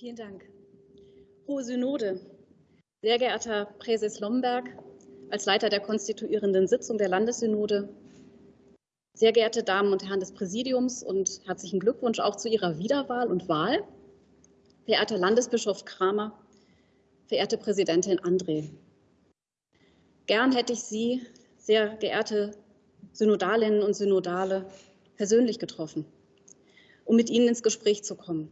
Vielen Dank. Hohe Synode, sehr geehrter Präses Lomberg, als Leiter der konstituierenden Sitzung der Landessynode, sehr geehrte Damen und Herren des Präsidiums und herzlichen Glückwunsch auch zu Ihrer Wiederwahl und Wahl, verehrter Landesbischof Kramer, verehrte Präsidentin André. Gern hätte ich Sie, sehr geehrte Synodalinnen und Synodale, persönlich getroffen, um mit Ihnen ins Gespräch zu kommen.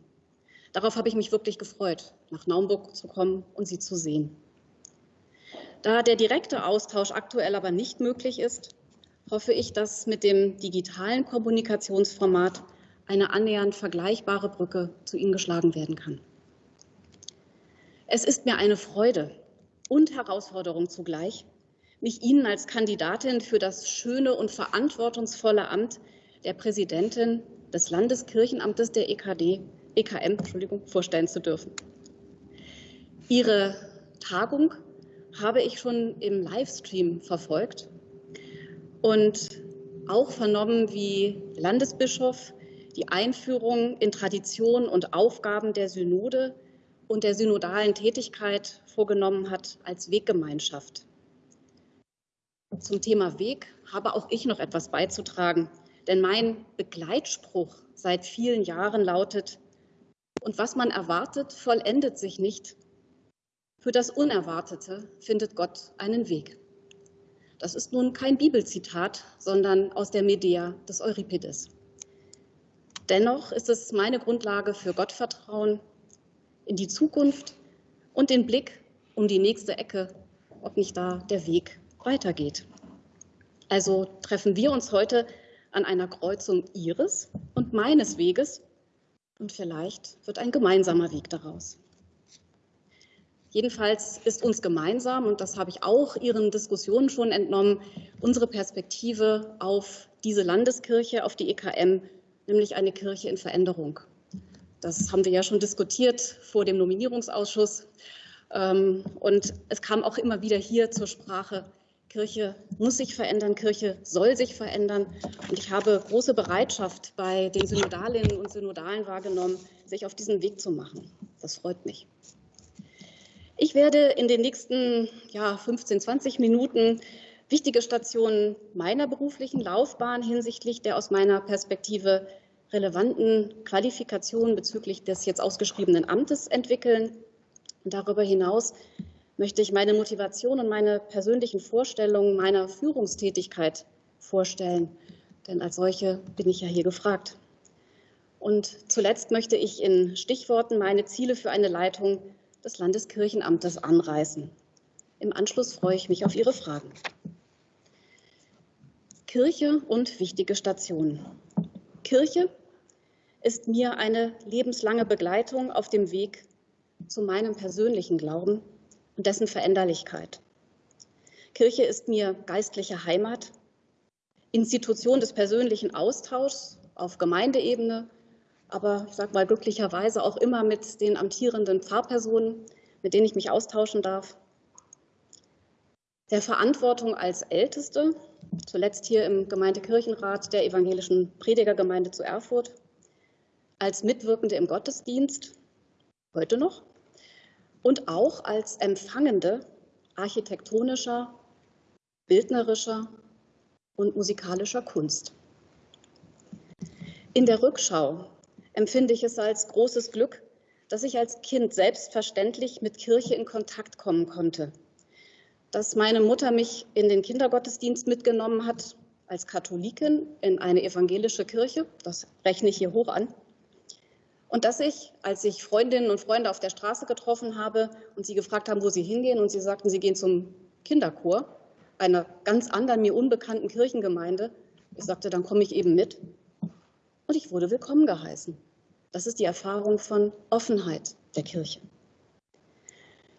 Darauf habe ich mich wirklich gefreut, nach Naumburg zu kommen und Sie zu sehen. Da der direkte Austausch aktuell aber nicht möglich ist, hoffe ich, dass mit dem digitalen Kommunikationsformat eine annähernd vergleichbare Brücke zu Ihnen geschlagen werden kann. Es ist mir eine Freude und Herausforderung zugleich, mich Ihnen als Kandidatin für das schöne und verantwortungsvolle Amt der Präsidentin des Landeskirchenamtes der EKD EKM Entschuldigung, vorstellen zu dürfen. Ihre Tagung habe ich schon im Livestream verfolgt und auch vernommen, wie Landesbischof die Einführung in Tradition und Aufgaben der Synode und der synodalen Tätigkeit vorgenommen hat als Weggemeinschaft. Zum Thema Weg habe auch ich noch etwas beizutragen, denn mein Begleitspruch seit vielen Jahren lautet, und was man erwartet, vollendet sich nicht. Für das Unerwartete findet Gott einen Weg. Das ist nun kein Bibelzitat, sondern aus der Medea des Euripides. Dennoch ist es meine Grundlage für Gottvertrauen in die Zukunft und den Blick um die nächste Ecke, ob nicht da der Weg weitergeht. Also treffen wir uns heute an einer Kreuzung Ihres und meines Weges und vielleicht wird ein gemeinsamer Weg daraus. Jedenfalls ist uns gemeinsam, und das habe ich auch Ihren Diskussionen schon entnommen, unsere Perspektive auf diese Landeskirche, auf die EKM, nämlich eine Kirche in Veränderung. Das haben wir ja schon diskutiert vor dem Nominierungsausschuss. Ähm, und es kam auch immer wieder hier zur Sprache, Kirche muss sich verändern, Kirche soll sich verändern. Und ich habe große Bereitschaft bei den Synodalinnen und Synodalen wahrgenommen, sich auf diesen Weg zu machen. Das freut mich. Ich werde in den nächsten ja, 15, 20 Minuten wichtige Stationen meiner beruflichen Laufbahn hinsichtlich der aus meiner Perspektive relevanten Qualifikationen bezüglich des jetzt ausgeschriebenen Amtes entwickeln. Und darüber hinaus möchte ich meine Motivation und meine persönlichen Vorstellungen meiner Führungstätigkeit vorstellen. Denn als solche bin ich ja hier gefragt. Und zuletzt möchte ich in Stichworten meine Ziele für eine Leitung des Landeskirchenamtes anreißen. Im Anschluss freue ich mich auf Ihre Fragen. Kirche und wichtige Stationen. Kirche ist mir eine lebenslange Begleitung auf dem Weg zu meinem persönlichen Glauben und dessen Veränderlichkeit. Kirche ist mir geistliche Heimat, Institution des persönlichen Austauschs auf Gemeindeebene, aber ich sage mal glücklicherweise auch immer mit den amtierenden Pfarrpersonen, mit denen ich mich austauschen darf. Der Verantwortung als Älteste, zuletzt hier im Gemeindekirchenrat der evangelischen Predigergemeinde zu Erfurt, als Mitwirkende im Gottesdienst, heute noch, und auch als Empfangende architektonischer, bildnerischer und musikalischer Kunst. In der Rückschau empfinde ich es als großes Glück, dass ich als Kind selbstverständlich mit Kirche in Kontakt kommen konnte. Dass meine Mutter mich in den Kindergottesdienst mitgenommen hat als Katholikin in eine evangelische Kirche, das rechne ich hier hoch an, und dass ich, als ich Freundinnen und Freunde auf der Straße getroffen habe und sie gefragt haben, wo sie hingehen, und sie sagten, sie gehen zum Kinderchor einer ganz anderen, mir unbekannten Kirchengemeinde, ich sagte, dann komme ich eben mit. Und ich wurde willkommen geheißen. Das ist die Erfahrung von Offenheit der Kirche.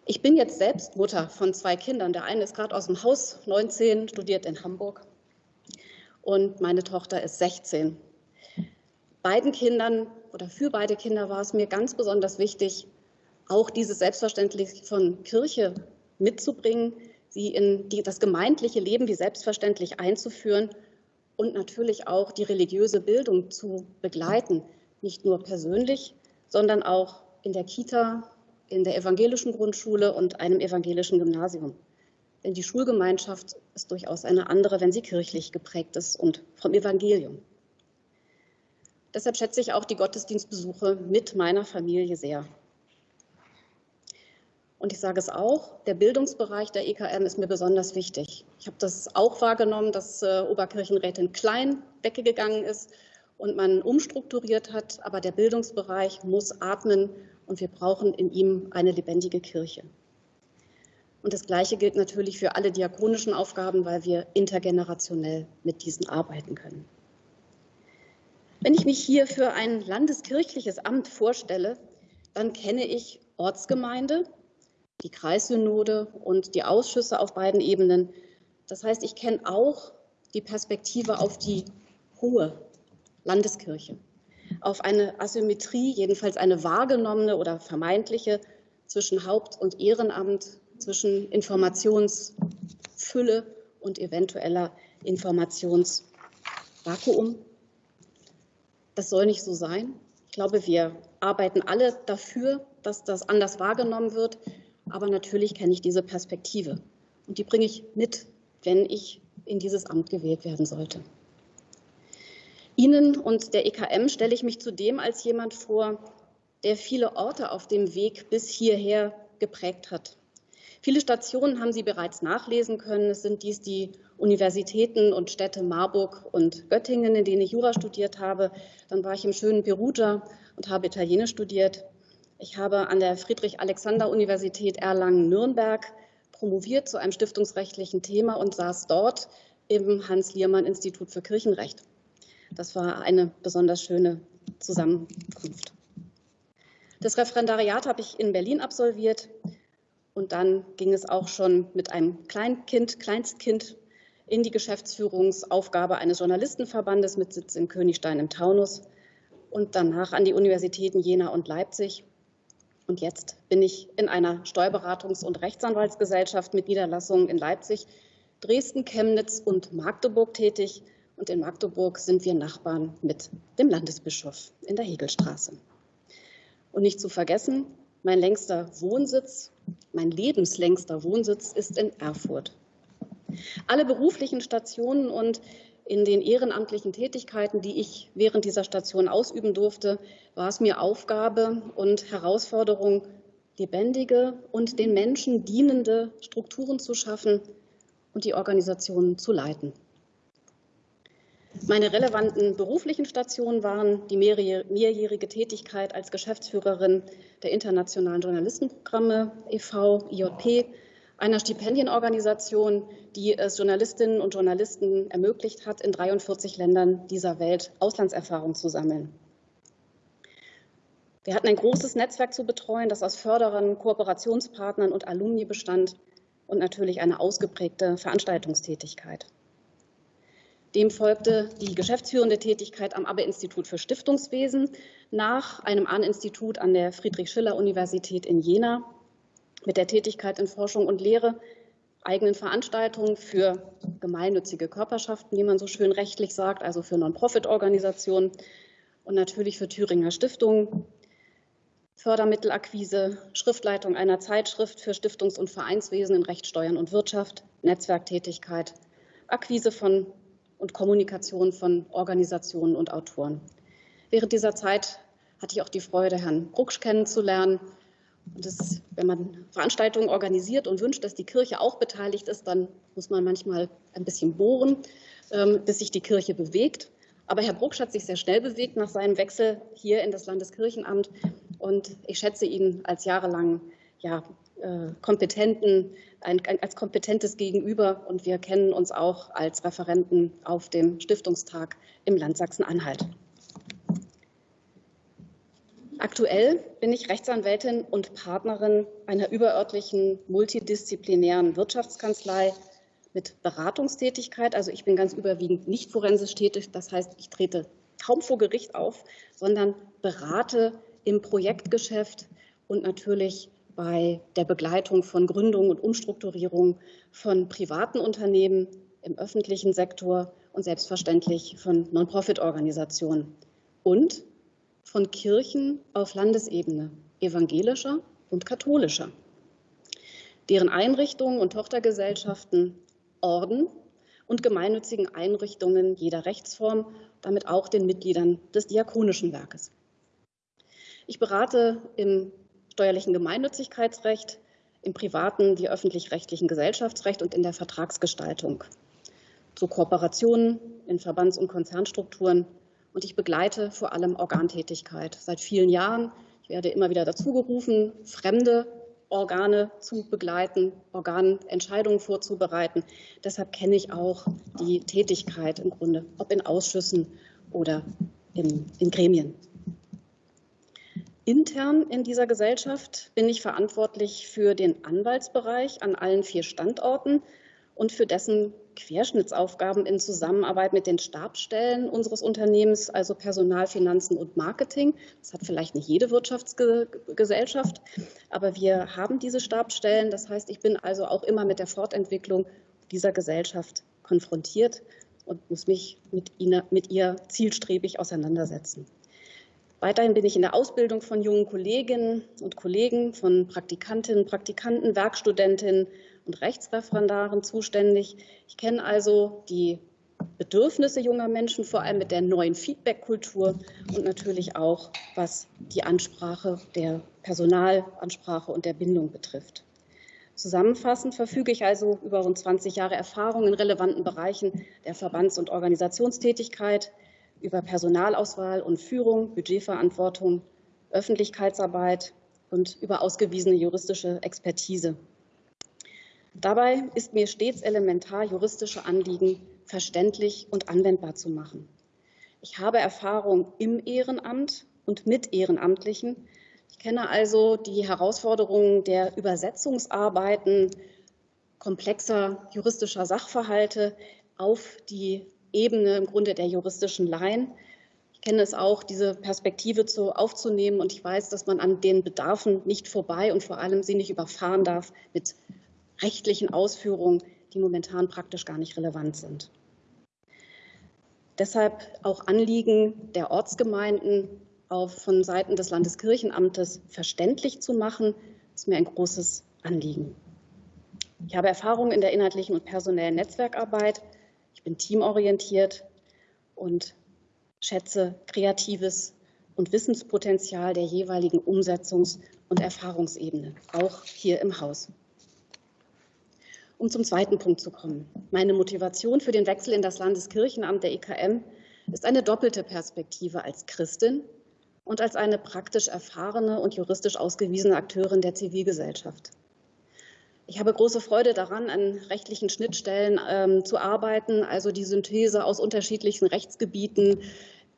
Ich bin jetzt selbst Mutter von zwei Kindern. Der eine ist gerade aus dem Haus, 19, studiert in Hamburg. Und meine Tochter ist 16 beiden Kindern oder für beide Kinder war es mir ganz besonders wichtig, auch dieses Selbstverständlich von Kirche mitzubringen, sie in die, das gemeindliche Leben wie selbstverständlich einzuführen und natürlich auch die religiöse Bildung zu begleiten, nicht nur persönlich, sondern auch in der Kita, in der evangelischen Grundschule und einem evangelischen Gymnasium. Denn die Schulgemeinschaft ist durchaus eine andere, wenn sie kirchlich geprägt ist und vom Evangelium. Deshalb schätze ich auch die Gottesdienstbesuche mit meiner Familie sehr. Und ich sage es auch, der Bildungsbereich der EKM ist mir besonders wichtig. Ich habe das auch wahrgenommen, dass äh, Oberkirchenrätin Klein weggegangen ist und man umstrukturiert hat. Aber der Bildungsbereich muss atmen und wir brauchen in ihm eine lebendige Kirche. Und das Gleiche gilt natürlich für alle diakonischen Aufgaben, weil wir intergenerationell mit diesen arbeiten können. Wenn ich mich hier für ein landeskirchliches Amt vorstelle, dann kenne ich Ortsgemeinde, die Kreissynode und die Ausschüsse auf beiden Ebenen. Das heißt, ich kenne auch die Perspektive auf die hohe Landeskirche, auf eine Asymmetrie, jedenfalls eine wahrgenommene oder vermeintliche zwischen Haupt- und Ehrenamt, zwischen Informationsfülle und eventueller Informationsvakuum. Das soll nicht so sein. Ich glaube, wir arbeiten alle dafür, dass das anders wahrgenommen wird. Aber natürlich kenne ich diese Perspektive. Und die bringe ich mit, wenn ich in dieses Amt gewählt werden sollte. Ihnen und der EKM stelle ich mich zudem als jemand vor, der viele Orte auf dem Weg bis hierher geprägt hat. Viele Stationen haben Sie bereits nachlesen können. Es sind dies die Universitäten und Städte Marburg und Göttingen, in denen ich Jura studiert habe. Dann war ich im schönen Perugia und habe Italienisch studiert. Ich habe an der Friedrich-Alexander-Universität Erlangen-Nürnberg promoviert zu einem stiftungsrechtlichen Thema und saß dort im Hans-Liermann-Institut für Kirchenrecht. Das war eine besonders schöne Zusammenkunft. Das Referendariat habe ich in Berlin absolviert. Und dann ging es auch schon mit einem Kleinkind, Kleinstkind in die Geschäftsführungsaufgabe eines Journalistenverbandes mit Sitz in Königstein im Taunus und danach an die Universitäten Jena und Leipzig. Und jetzt bin ich in einer Steuerberatungs- und Rechtsanwaltsgesellschaft mit Niederlassungen in Leipzig, Dresden, Chemnitz und Magdeburg tätig. Und in Magdeburg sind wir Nachbarn mit dem Landesbischof in der Hegelstraße. Und nicht zu vergessen, mein längster Wohnsitz mein lebenslängster Wohnsitz ist in Erfurt. Alle beruflichen Stationen und in den ehrenamtlichen Tätigkeiten, die ich während dieser Station ausüben durfte, war es mir Aufgabe und Herausforderung, lebendige und den Menschen dienende Strukturen zu schaffen und die Organisationen zu leiten. Meine relevanten beruflichen Stationen waren die mehrjährige Tätigkeit als Geschäftsführerin der Internationalen Journalistenprogramme e.V., IJP, einer Stipendienorganisation, die es Journalistinnen und Journalisten ermöglicht hat, in 43 Ländern dieser Welt Auslandserfahrung zu sammeln. Wir hatten ein großes Netzwerk zu betreuen, das aus Förderern, Kooperationspartnern und Alumni bestand und natürlich eine ausgeprägte Veranstaltungstätigkeit. Dem folgte die geschäftsführende Tätigkeit am Abbe-Institut für Stiftungswesen nach einem Ahn-Institut an der Friedrich-Schiller-Universität in Jena mit der Tätigkeit in Forschung und Lehre, eigenen Veranstaltungen für gemeinnützige Körperschaften, wie man so schön rechtlich sagt, also für Non-Profit-Organisationen und natürlich für Thüringer Stiftungen, Fördermittelakquise, Schriftleitung einer Zeitschrift für Stiftungs- und Vereinswesen in Recht, Steuern und Wirtschaft, Netzwerktätigkeit, Akquise von und Kommunikation von Organisationen und Autoren. Während dieser Zeit hatte ich auch die Freude, Herrn Brucksch kennenzulernen. Das, wenn man Veranstaltungen organisiert und wünscht, dass die Kirche auch beteiligt ist, dann muss man manchmal ein bisschen bohren, ähm, bis sich die Kirche bewegt. Aber Herr Brucksch hat sich sehr schnell bewegt nach seinem Wechsel hier in das Landeskirchenamt. Und ich schätze ihn als jahrelang ja, äh, kompetenten, als kompetentes Gegenüber und wir kennen uns auch als Referenten auf dem Stiftungstag im Land Sachsen-Anhalt. Aktuell bin ich Rechtsanwältin und Partnerin einer überörtlichen multidisziplinären Wirtschaftskanzlei mit Beratungstätigkeit. Also ich bin ganz überwiegend nicht forensisch tätig. Das heißt, ich trete kaum vor Gericht auf, sondern berate im Projektgeschäft und natürlich bei der Begleitung von Gründung und Umstrukturierung von privaten Unternehmen im öffentlichen Sektor und selbstverständlich von Non-Profit-Organisationen und von Kirchen auf Landesebene. evangelischer und katholischer, deren Einrichtungen und Tochtergesellschaften Orden und gemeinnützigen Einrichtungen jeder Rechtsform, damit auch den Mitgliedern des Diakonischen Werkes. Ich berate im steuerlichen Gemeinnützigkeitsrecht, im privaten die öffentlich-rechtlichen Gesellschaftsrecht und in der Vertragsgestaltung zu Kooperationen in Verbands- und Konzernstrukturen und ich begleite vor allem Organtätigkeit seit vielen Jahren. Ich werde immer wieder dazu gerufen, fremde Organe zu begleiten, Organentscheidungen vorzubereiten. Deshalb kenne ich auch die Tätigkeit im Grunde, ob in Ausschüssen oder in, in Gremien. Intern in dieser Gesellschaft bin ich verantwortlich für den Anwaltsbereich an allen vier Standorten und für dessen Querschnittsaufgaben in Zusammenarbeit mit den Stabsstellen unseres Unternehmens, also Personal, Finanzen und Marketing. Das hat vielleicht nicht jede Wirtschaftsgesellschaft, aber wir haben diese Stabsstellen. Das heißt, ich bin also auch immer mit der Fortentwicklung dieser Gesellschaft konfrontiert und muss mich mit, ihnen, mit ihr zielstrebig auseinandersetzen. Weiterhin bin ich in der Ausbildung von jungen Kolleginnen und Kollegen, von Praktikantinnen, Praktikanten, Werkstudentinnen und Rechtsreferendaren zuständig. Ich kenne also die Bedürfnisse junger Menschen, vor allem mit der neuen Feedback-Kultur und natürlich auch, was die Ansprache der Personalansprache und der Bindung betrifft. Zusammenfassend verfüge ich also über rund 20 Jahre Erfahrung in relevanten Bereichen der Verbands- und Organisationstätigkeit, über Personalauswahl und Führung, Budgetverantwortung, Öffentlichkeitsarbeit und über ausgewiesene juristische Expertise. Dabei ist mir stets elementar, juristische Anliegen verständlich und anwendbar zu machen. Ich habe Erfahrung im Ehrenamt und mit Ehrenamtlichen. Ich kenne also die Herausforderungen der Übersetzungsarbeiten komplexer juristischer Sachverhalte auf die Ebene im Grunde der juristischen Laien. Ich kenne es auch, diese Perspektive zu, aufzunehmen und ich weiß, dass man an den Bedarfen nicht vorbei und vor allem sie nicht überfahren darf mit rechtlichen Ausführungen, die momentan praktisch gar nicht relevant sind. Deshalb auch Anliegen der Ortsgemeinden auf, von Seiten des Landeskirchenamtes verständlich zu machen, ist mir ein großes Anliegen. Ich habe Erfahrung in der inhaltlichen und personellen Netzwerkarbeit. Ich bin teamorientiert und schätze kreatives und Wissenspotenzial der jeweiligen Umsetzungs- und Erfahrungsebene, auch hier im Haus. Um zum zweiten Punkt zu kommen. Meine Motivation für den Wechsel in das Landeskirchenamt der EKM ist eine doppelte Perspektive als Christin und als eine praktisch erfahrene und juristisch ausgewiesene Akteurin der Zivilgesellschaft. Ich habe große Freude daran, an rechtlichen Schnittstellen ähm, zu arbeiten, also die Synthese aus unterschiedlichen Rechtsgebieten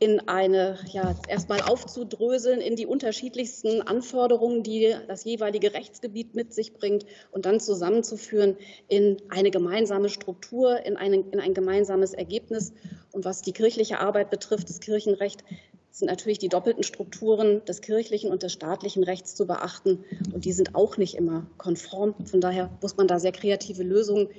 in eine, ja, erstmal aufzudröseln in die unterschiedlichsten Anforderungen, die das jeweilige Rechtsgebiet mit sich bringt und dann zusammenzuführen in eine gemeinsame Struktur, in, eine, in ein gemeinsames Ergebnis. Und was die kirchliche Arbeit betrifft, das Kirchenrecht, sind natürlich die doppelten Strukturen des kirchlichen und des staatlichen Rechts zu beachten. Und die sind auch nicht immer konform. Von daher muss man da sehr kreative Lösungen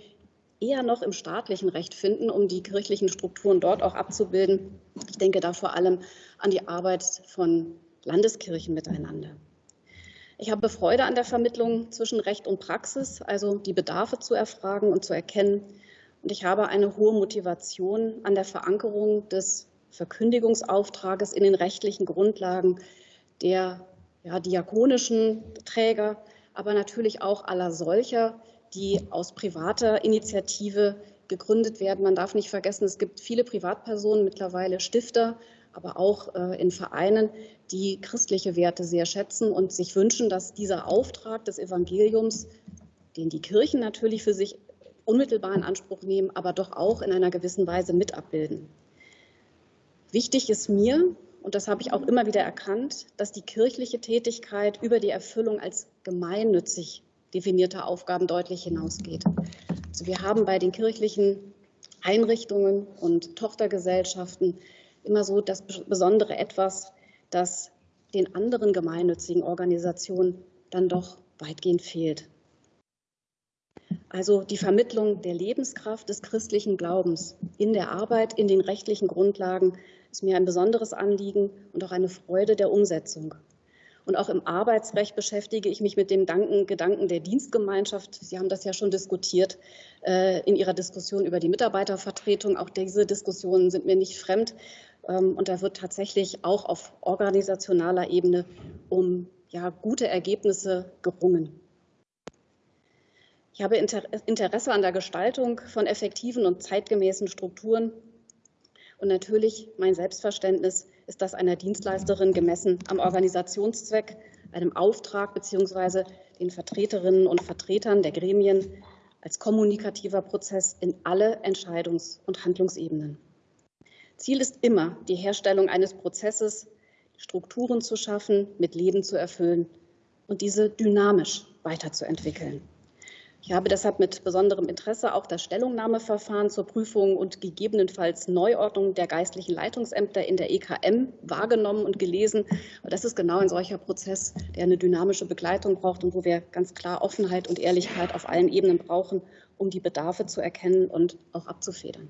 eher noch im staatlichen Recht finden, um die kirchlichen Strukturen dort auch abzubilden. Ich denke da vor allem an die Arbeit von Landeskirchen miteinander. Ich habe Freude an der Vermittlung zwischen Recht und Praxis, also die Bedarfe zu erfragen und zu erkennen. Und ich habe eine hohe Motivation an der Verankerung des Verkündigungsauftrages in den rechtlichen Grundlagen der ja, diakonischen Träger, aber natürlich auch aller solcher, die aus privater Initiative gegründet werden. Man darf nicht vergessen, es gibt viele Privatpersonen, mittlerweile Stifter, aber auch äh, in Vereinen, die christliche Werte sehr schätzen und sich wünschen, dass dieser Auftrag des Evangeliums, den die Kirchen natürlich für sich unmittelbar in Anspruch nehmen, aber doch auch in einer gewissen Weise mit abbilden. Wichtig ist mir, und das habe ich auch immer wieder erkannt, dass die kirchliche Tätigkeit über die Erfüllung als gemeinnützig definierter Aufgaben deutlich hinausgeht. Also wir haben bei den kirchlichen Einrichtungen und Tochtergesellschaften immer so das besondere etwas, das den anderen gemeinnützigen Organisationen dann doch weitgehend fehlt. Also die Vermittlung der Lebenskraft des christlichen Glaubens in der Arbeit, in den rechtlichen Grundlagen ist mir ein besonderes Anliegen und auch eine Freude der Umsetzung. Und auch im Arbeitsrecht beschäftige ich mich mit dem Gedanken der Dienstgemeinschaft. Sie haben das ja schon diskutiert äh, in Ihrer Diskussion über die Mitarbeitervertretung. Auch diese Diskussionen sind mir nicht fremd. Ähm, und da wird tatsächlich auch auf organisationaler Ebene um ja, gute Ergebnisse gerungen. Ich habe Interesse an der Gestaltung von effektiven und zeitgemäßen Strukturen. Und natürlich mein Selbstverständnis ist das einer Dienstleisterin gemessen am Organisationszweck, einem Auftrag bzw. den Vertreterinnen und Vertretern der Gremien als kommunikativer Prozess in alle Entscheidungs- und Handlungsebenen. Ziel ist immer die Herstellung eines Prozesses, Strukturen zu schaffen, mit Leben zu erfüllen und diese dynamisch weiterzuentwickeln. Ich habe deshalb mit besonderem Interesse auch das Stellungnahmeverfahren zur Prüfung und gegebenenfalls Neuordnung der geistlichen Leitungsämter in der EKM wahrgenommen und gelesen. Das ist genau ein solcher Prozess, der eine dynamische Begleitung braucht und wo wir ganz klar Offenheit und Ehrlichkeit auf allen Ebenen brauchen, um die Bedarfe zu erkennen und auch abzufedern.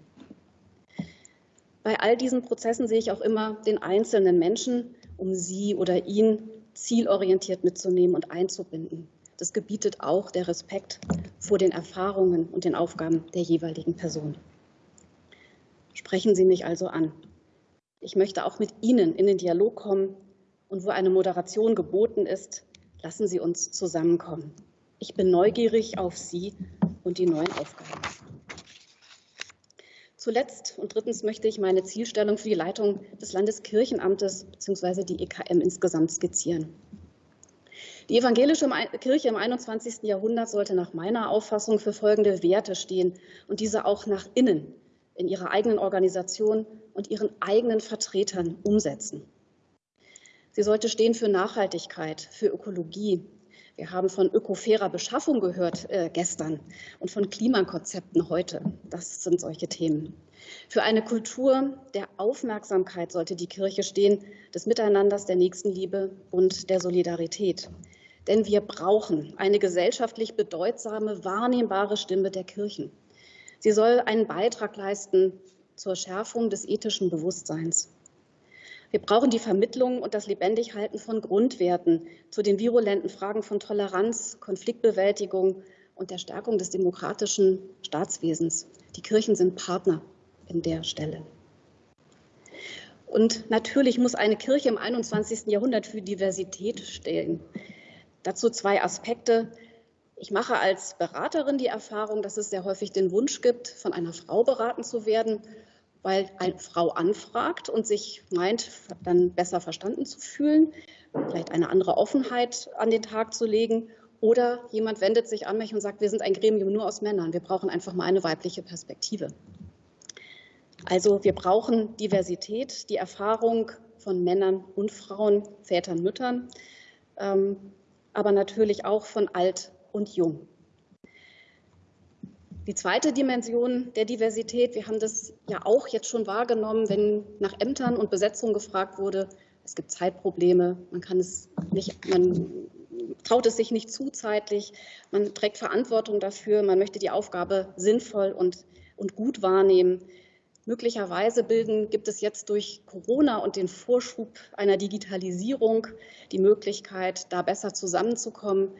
Bei all diesen Prozessen sehe ich auch immer den einzelnen Menschen, um sie oder ihn zielorientiert mitzunehmen und einzubinden. Das gebietet auch der Respekt vor den Erfahrungen und den Aufgaben der jeweiligen Person. Sprechen Sie mich also an. Ich möchte auch mit Ihnen in den Dialog kommen und wo eine Moderation geboten ist, lassen Sie uns zusammenkommen. Ich bin neugierig auf Sie und die neuen Aufgaben. Zuletzt und drittens möchte ich meine Zielstellung für die Leitung des Landeskirchenamtes bzw. die EKM insgesamt skizzieren. Die evangelische Kirche im 21. Jahrhundert sollte nach meiner Auffassung für folgende Werte stehen und diese auch nach innen in ihrer eigenen Organisation und ihren eigenen Vertretern umsetzen. Sie sollte stehen für Nachhaltigkeit, für Ökologie. Wir haben von ökofairer Beschaffung gehört äh, gestern und von Klimakonzepten heute. Das sind solche Themen. Für eine Kultur der Aufmerksamkeit sollte die Kirche stehen, des Miteinanders, der Nächstenliebe und der Solidarität. Denn wir brauchen eine gesellschaftlich bedeutsame, wahrnehmbare Stimme der Kirchen. Sie soll einen Beitrag leisten zur Schärfung des ethischen Bewusstseins. Wir brauchen die Vermittlung und das Lebendighalten von Grundwerten zu den virulenten Fragen von Toleranz, Konfliktbewältigung und der Stärkung des demokratischen Staatswesens. Die Kirchen sind Partner in der Stelle. Und natürlich muss eine Kirche im 21. Jahrhundert für Diversität stehen. Dazu zwei Aspekte. Ich mache als Beraterin die Erfahrung, dass es sehr häufig den Wunsch gibt, von einer Frau beraten zu werden, weil eine Frau anfragt und sich meint, dann besser verstanden zu fühlen, vielleicht eine andere Offenheit an den Tag zu legen. Oder jemand wendet sich an mich und sagt, wir sind ein Gremium nur aus Männern, wir brauchen einfach mal eine weibliche Perspektive. Also wir brauchen Diversität, die Erfahrung von Männern und Frauen, Vätern, Müttern. Ähm, aber natürlich auch von alt und jung. Die zweite Dimension der Diversität, wir haben das ja auch jetzt schon wahrgenommen, wenn nach Ämtern und Besetzung gefragt wurde, es gibt Zeitprobleme, man kann es nicht, man traut es sich nicht zu zeitlich, man trägt Verantwortung dafür, man möchte die Aufgabe sinnvoll und, und gut wahrnehmen. Möglicherweise bilden, gibt es jetzt durch Corona und den Vorschub einer Digitalisierung die Möglichkeit, da besser zusammenzukommen.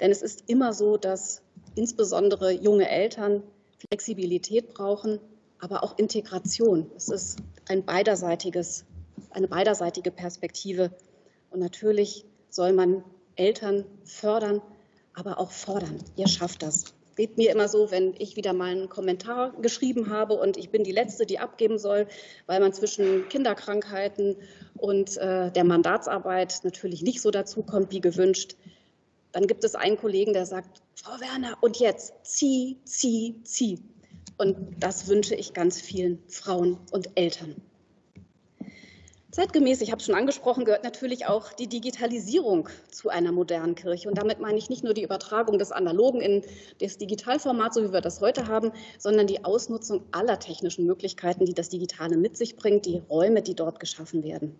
Denn es ist immer so, dass insbesondere junge Eltern Flexibilität brauchen, aber auch Integration. Es ist ein beiderseitiges, eine beiderseitige Perspektive. Und natürlich soll man Eltern fördern, aber auch fordern. Ihr schafft das geht mir immer so, wenn ich wieder mal einen Kommentar geschrieben habe und ich bin die Letzte, die abgeben soll, weil man zwischen Kinderkrankheiten und äh, der Mandatsarbeit natürlich nicht so dazu kommt wie gewünscht. Dann gibt es einen Kollegen, der sagt, Frau Werner, und jetzt zieh, zieh, zieh. Und das wünsche ich ganz vielen Frauen und Eltern. Zeitgemäß, ich habe es schon angesprochen, gehört natürlich auch die Digitalisierung zu einer modernen Kirche. Und damit meine ich nicht nur die Übertragung des Analogen in das Digitalformat, so wie wir das heute haben, sondern die Ausnutzung aller technischen Möglichkeiten, die das Digitale mit sich bringt, die Räume, die dort geschaffen werden.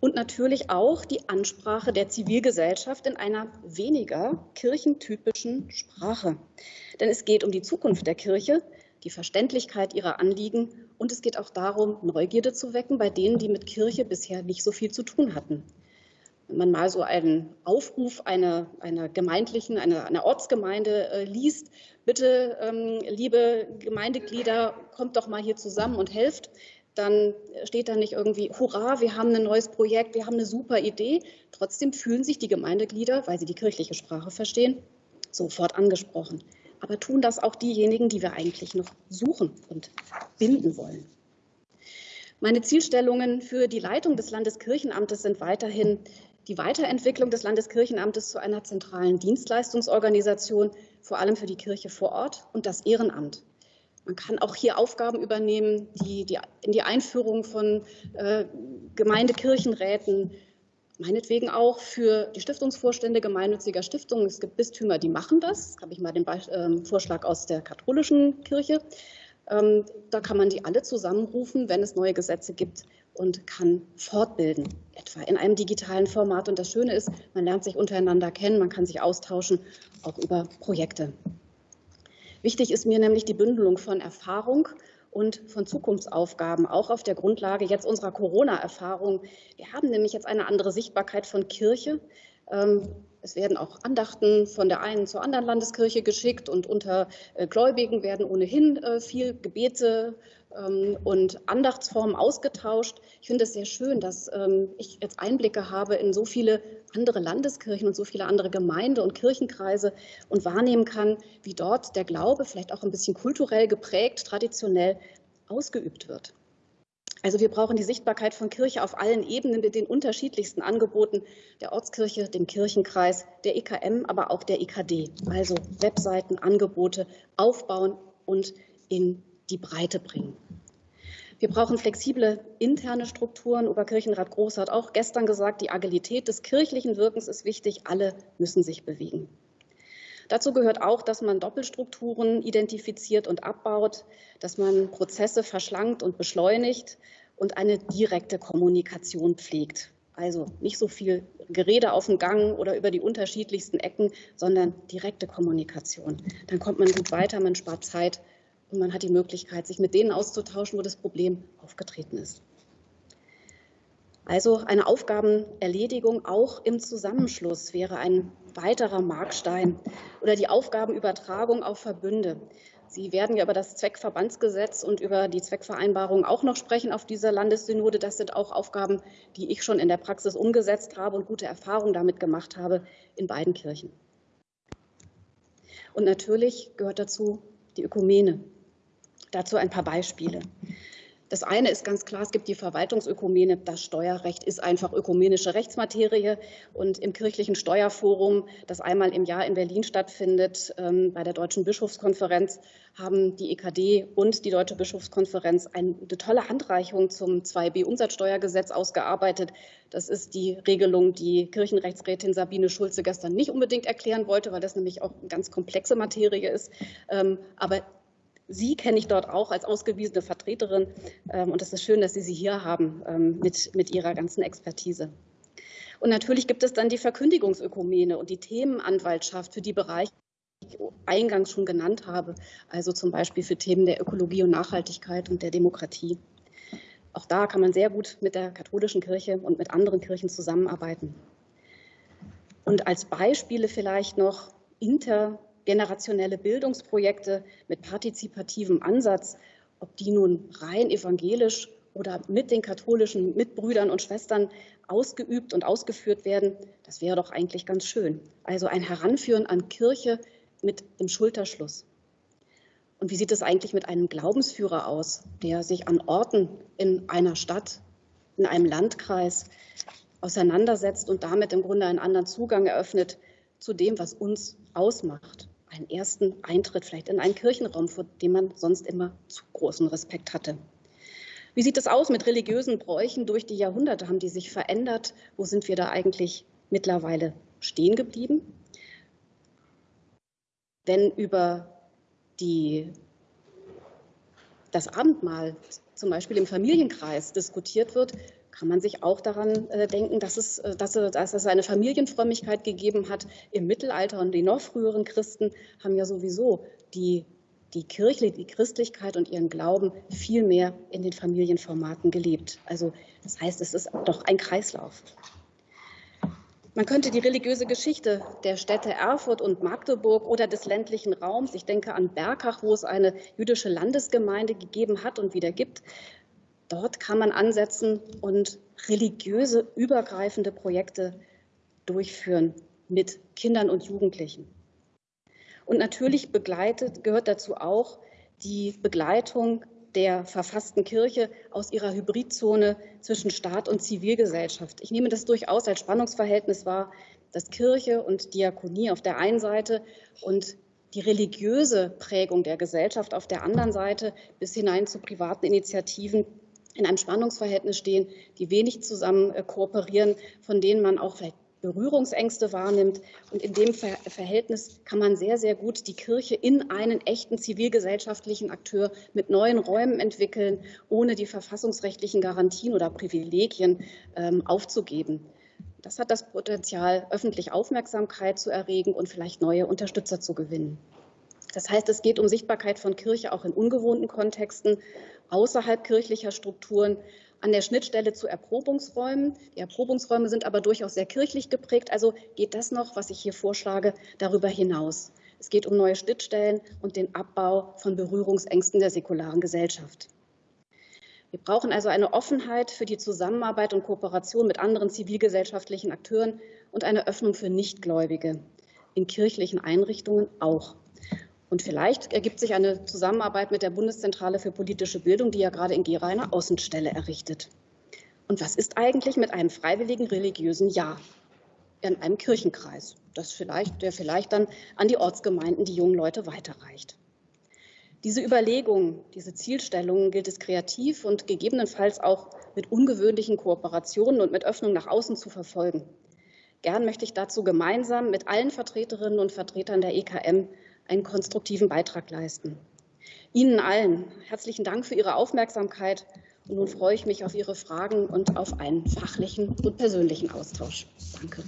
Und natürlich auch die Ansprache der Zivilgesellschaft in einer weniger kirchentypischen Sprache. Denn es geht um die Zukunft der Kirche, die Verständlichkeit ihrer Anliegen und es geht auch darum, Neugierde zu wecken bei denen, die mit Kirche bisher nicht so viel zu tun hatten. wenn man mal so einen Aufruf einer, einer gemeindlichen, einer, einer Ortsgemeinde äh, liest, bitte, ähm, liebe Gemeindeglieder, kommt doch mal hier zusammen und helft, dann steht da nicht irgendwie, hurra, wir haben ein neues Projekt, wir haben eine super Idee. Trotzdem fühlen sich die Gemeindeglieder, weil sie die kirchliche Sprache verstehen, sofort angesprochen. Aber tun das auch diejenigen, die wir eigentlich noch suchen und binden wollen. Meine Zielstellungen für die Leitung des Landeskirchenamtes sind weiterhin die Weiterentwicklung des Landeskirchenamtes zu einer zentralen Dienstleistungsorganisation, vor allem für die Kirche vor Ort und das Ehrenamt. Man kann auch hier Aufgaben übernehmen, die, die in die Einführung von äh, Gemeindekirchenräten, meinetwegen auch für die Stiftungsvorstände gemeinnütziger Stiftungen. Es gibt Bistümer, die machen das. habe ich mal den Be äh, Vorschlag aus der katholischen Kirche. Ähm, da kann man die alle zusammenrufen, wenn es neue Gesetze gibt und kann fortbilden, etwa in einem digitalen Format. Und das Schöne ist, man lernt sich untereinander kennen, man kann sich austauschen, auch über Projekte. Wichtig ist mir nämlich die Bündelung von Erfahrung und von Zukunftsaufgaben, auch auf der Grundlage jetzt unserer Corona-Erfahrung. Wir haben nämlich jetzt eine andere Sichtbarkeit von Kirche. Es werden auch Andachten von der einen zur anderen Landeskirche geschickt und unter äh, Gläubigen werden ohnehin äh, viel Gebete ähm, und Andachtsformen ausgetauscht. Ich finde es sehr schön, dass ähm, ich jetzt Einblicke habe in so viele andere Landeskirchen und so viele andere Gemeinde- und Kirchenkreise und wahrnehmen kann, wie dort der Glaube vielleicht auch ein bisschen kulturell geprägt, traditionell ausgeübt wird. Also wir brauchen die Sichtbarkeit von Kirche auf allen Ebenen mit den unterschiedlichsten Angeboten der Ortskirche, dem Kirchenkreis, der EKM, aber auch der EKD. Also Webseiten, Angebote aufbauen und in die Breite bringen. Wir brauchen flexible interne Strukturen. Oberkirchenrat Groß hat auch gestern gesagt, die Agilität des kirchlichen Wirkens ist wichtig. Alle müssen sich bewegen. Dazu gehört auch, dass man Doppelstrukturen identifiziert und abbaut, dass man Prozesse verschlankt und beschleunigt und eine direkte Kommunikation pflegt. Also nicht so viel Gerede auf dem Gang oder über die unterschiedlichsten Ecken, sondern direkte Kommunikation. Dann kommt man gut weiter, man spart Zeit und man hat die Möglichkeit, sich mit denen auszutauschen, wo das Problem aufgetreten ist. Also eine Aufgabenerledigung auch im Zusammenschluss wäre ein weiterer Markstein oder die Aufgabenübertragung auf Verbünde. Sie werden ja über das Zweckverbandsgesetz und über die Zweckvereinbarung auch noch sprechen auf dieser Landessynode. Das sind auch Aufgaben, die ich schon in der Praxis umgesetzt habe und gute Erfahrungen damit gemacht habe in beiden Kirchen. Und natürlich gehört dazu die Ökumene. Dazu ein paar Beispiele. Das eine ist ganz klar, es gibt die Verwaltungsökumene. Das Steuerrecht ist einfach ökumenische Rechtsmaterie. Und im kirchlichen Steuerforum, das einmal im Jahr in Berlin stattfindet, ähm, bei der Deutschen Bischofskonferenz, haben die EKD und die Deutsche Bischofskonferenz eine tolle Handreichung zum 2b-Umsatzsteuergesetz ausgearbeitet. Das ist die Regelung, die Kirchenrechtsrätin Sabine Schulze gestern nicht unbedingt erklären wollte, weil das nämlich auch eine ganz komplexe Materie ist. Ähm, aber Sie kenne ich dort auch als ausgewiesene Vertreterin. Ähm, und es ist schön, dass Sie sie hier haben ähm, mit, mit Ihrer ganzen Expertise. Und natürlich gibt es dann die Verkündigungsökumene und die Themenanwaltschaft für die Bereiche, die ich eingangs schon genannt habe, also zum Beispiel für Themen der Ökologie und Nachhaltigkeit und der Demokratie. Auch da kann man sehr gut mit der katholischen Kirche und mit anderen Kirchen zusammenarbeiten. Und als Beispiele vielleicht noch inter generationelle Bildungsprojekte mit partizipativem Ansatz, ob die nun rein evangelisch oder mit den katholischen Mitbrüdern und Schwestern ausgeübt und ausgeführt werden, das wäre doch eigentlich ganz schön. Also ein Heranführen an Kirche mit dem Schulterschluss. Und wie sieht es eigentlich mit einem Glaubensführer aus, der sich an Orten in einer Stadt, in einem Landkreis auseinandersetzt und damit im Grunde einen anderen Zugang eröffnet zu dem, was uns ausmacht? Einen ersten Eintritt vielleicht in einen Kirchenraum, vor dem man sonst immer zu großen Respekt hatte. Wie sieht es aus mit religiösen Bräuchen durch die Jahrhunderte? Haben die sich verändert? Wo sind wir da eigentlich mittlerweile stehen geblieben? Wenn über die, das Abendmahl zum Beispiel im Familienkreis diskutiert wird, kann man sich auch daran äh, denken, dass es, äh, dass, dass es eine Familienfrömmigkeit gegeben hat im Mittelalter und die noch früheren Christen haben ja sowieso die, die Kirche, die Christlichkeit und ihren Glauben viel mehr in den Familienformaten gelebt. Also das heißt, es ist doch ein Kreislauf. Man könnte die religiöse Geschichte der Städte Erfurt und Magdeburg oder des ländlichen Raums, ich denke an Berkach, wo es eine jüdische Landesgemeinde gegeben hat und wieder gibt, dort kann man ansetzen und religiöse übergreifende Projekte durchführen mit Kindern und Jugendlichen. Und natürlich begleitet, gehört dazu auch die Begleitung der verfassten Kirche aus ihrer Hybridzone zwischen Staat und Zivilgesellschaft. Ich nehme das durchaus als Spannungsverhältnis wahr, dass Kirche und Diakonie auf der einen Seite und die religiöse Prägung der Gesellschaft auf der anderen Seite bis hinein zu privaten Initiativen in einem Spannungsverhältnis stehen, die wenig zusammen äh, kooperieren, von denen man auch vielleicht Berührungsängste wahrnimmt. Und in dem Verhältnis kann man sehr, sehr gut die Kirche in einen echten zivilgesellschaftlichen Akteur mit neuen Räumen entwickeln, ohne die verfassungsrechtlichen Garantien oder Privilegien ähm, aufzugeben. Das hat das Potenzial, öffentlich Aufmerksamkeit zu erregen und vielleicht neue Unterstützer zu gewinnen. Das heißt, es geht um Sichtbarkeit von Kirche auch in ungewohnten Kontexten, außerhalb kirchlicher Strukturen, an der Schnittstelle zu Erprobungsräumen. Die Erprobungsräume sind aber durchaus sehr kirchlich geprägt. Also geht das noch, was ich hier vorschlage, darüber hinaus. Es geht um neue Schnittstellen und den Abbau von Berührungsängsten der säkularen Gesellschaft. Wir brauchen also eine Offenheit für die Zusammenarbeit und Kooperation mit anderen zivilgesellschaftlichen Akteuren und eine Öffnung für Nichtgläubige in kirchlichen Einrichtungen auch. Und vielleicht ergibt sich eine Zusammenarbeit mit der Bundeszentrale für politische Bildung, die ja gerade in Gera eine Außenstelle errichtet. Und was ist eigentlich mit einem freiwilligen religiösen Ja in einem Kirchenkreis, das vielleicht, der vielleicht dann an die Ortsgemeinden die jungen Leute weiterreicht? Diese Überlegungen, diese Zielstellungen gilt es kreativ und gegebenenfalls auch mit ungewöhnlichen Kooperationen und mit Öffnung nach außen zu verfolgen. Gern möchte ich dazu gemeinsam mit allen Vertreterinnen und Vertretern der EKM einen konstruktiven Beitrag leisten. Ihnen allen herzlichen Dank für Ihre Aufmerksamkeit. Und nun freue ich mich auf Ihre Fragen und auf einen fachlichen und persönlichen Austausch. Danke.